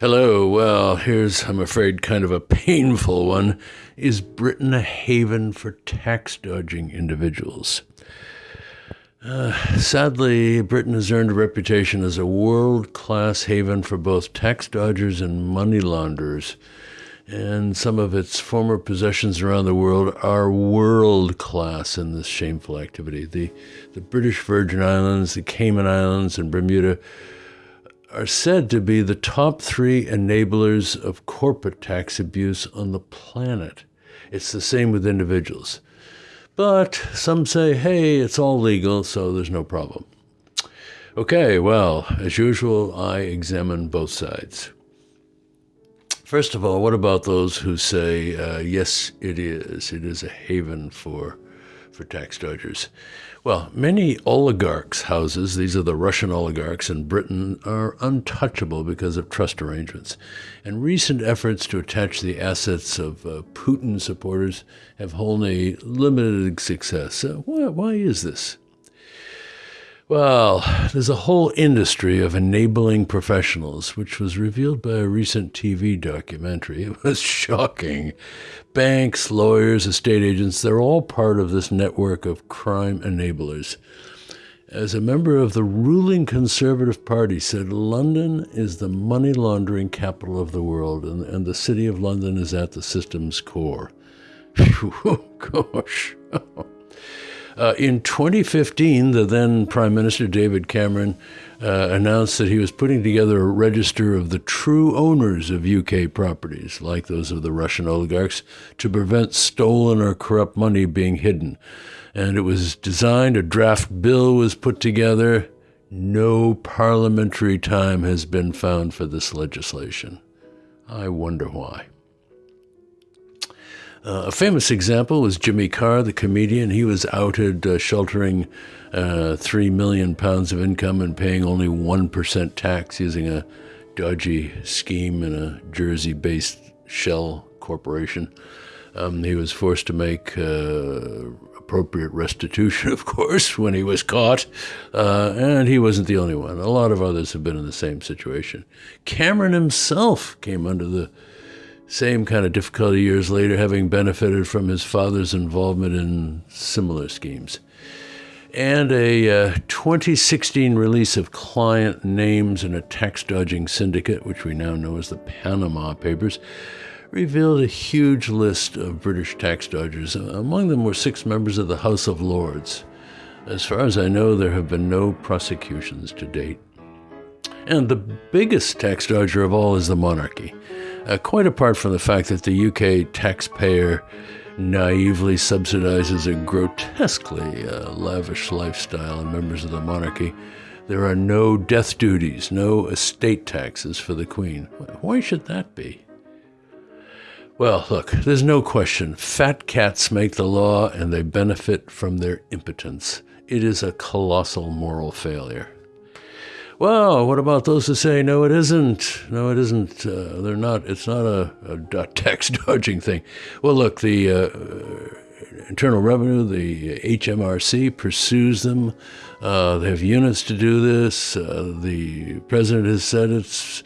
Hello. Well, here's, I'm afraid, kind of a painful one. Is Britain a haven for tax dodging individuals? Uh, sadly, Britain has earned a reputation as a world class haven for both tax dodgers and money launderers. And some of its former possessions around the world are world class in this shameful activity. The, the British Virgin Islands, the Cayman Islands, and Bermuda are said to be the top three enablers of corporate tax abuse on the planet. It's the same with individuals. But some say, hey, it's all legal, so there's no problem. Okay, well, as usual, I examine both sides. First of all, what about those who say, uh, yes, it is. It is a haven for, for tax dodgers. Well, many oligarchs' houses, these are the Russian oligarchs in Britain, are untouchable because of trust arrangements. And recent efforts to attach the assets of uh, Putin supporters have only limited success. Uh, why, why is this? Well, there's a whole industry of enabling professionals, which was revealed by a recent TV documentary. It was shocking. Banks, lawyers, estate agents, they're all part of this network of crime enablers. As a member of the ruling Conservative Party said, London is the money laundering capital of the world, and, and the city of London is at the system's core. Gosh. Uh, in 2015, the then Prime Minister David Cameron uh, announced that he was putting together a register of the true owners of UK properties, like those of the Russian oligarchs, to prevent stolen or corrupt money being hidden. And it was designed, a draft bill was put together. No parliamentary time has been found for this legislation. I wonder why. Uh, a famous example was Jimmy Carr, the comedian. He was outed uh, sheltering uh, three million pounds of income and paying only one percent tax using a dodgy scheme in a Jersey-based shell corporation. Um, he was forced to make uh, appropriate restitution, of course, when he was caught, uh, and he wasn't the only one. A lot of others have been in the same situation. Cameron himself came under the same kind of difficulty years later, having benefited from his father's involvement in similar schemes. And a uh, 2016 release of client names in a tax dodging syndicate, which we now know as the Panama Papers, revealed a huge list of British tax dodgers. Among them were six members of the House of Lords. As far as I know, there have been no prosecutions to date. And the biggest tax dodger of all is the monarchy. Uh, quite apart from the fact that the UK taxpayer naively subsidizes a grotesquely uh, lavish lifestyle in members of the monarchy, there are no death duties, no estate taxes for the Queen. Why should that be? Well, look, there's no question. Fat cats make the law and they benefit from their impotence. It is a colossal moral failure. Well, what about those who say no, it isn't? No, it isn't. Uh, they're not. It's not a, a tax dodging thing. Well, look, the uh, Internal Revenue, the HMRC pursues them. Uh, they have units to do this. Uh, the president has said it's.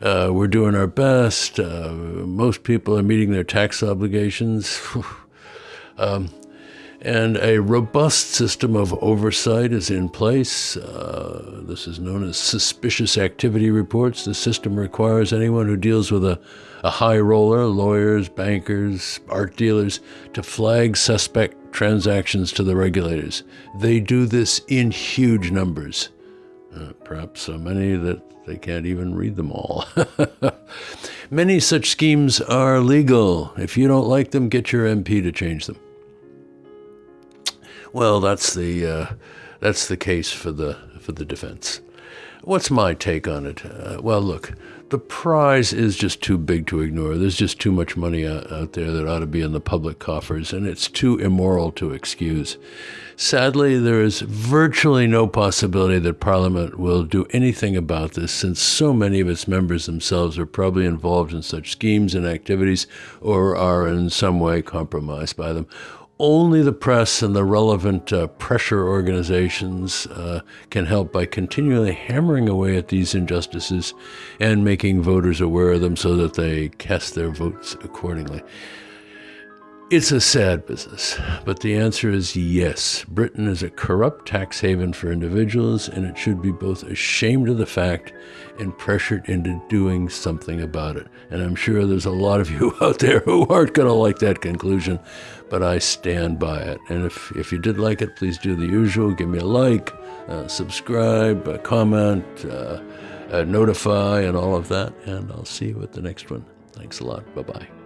Uh, we're doing our best. Uh, most people are meeting their tax obligations. um, and a robust system of oversight is in place. Uh, this is known as suspicious activity reports. The system requires anyone who deals with a, a high roller, lawyers, bankers, art dealers, to flag suspect transactions to the regulators. They do this in huge numbers, uh, perhaps so many that they can't even read them all. many such schemes are legal. If you don't like them, get your MP to change them. Well, that's the uh, that's the case for the for the defense. What's my take on it? Uh, well, look, the prize is just too big to ignore. There's just too much money out, out there that ought to be in the public coffers, and it's too immoral to excuse. Sadly, there is virtually no possibility that Parliament will do anything about this, since so many of its members themselves are probably involved in such schemes and activities or are in some way compromised by them only the press and the relevant uh, pressure organizations uh, can help by continually hammering away at these injustices and making voters aware of them so that they cast their votes accordingly. It's a sad business, but the answer is yes. Britain is a corrupt tax haven for individuals, and it should be both ashamed of the fact and pressured into doing something about it. And I'm sure there's a lot of you out there who aren't going to like that conclusion, but I stand by it. And if, if you did like it, please do the usual give me a like, uh, subscribe, uh, comment, uh, uh notify, and all of that. And I'll see you at the next one. Thanks a lot. Bye bye.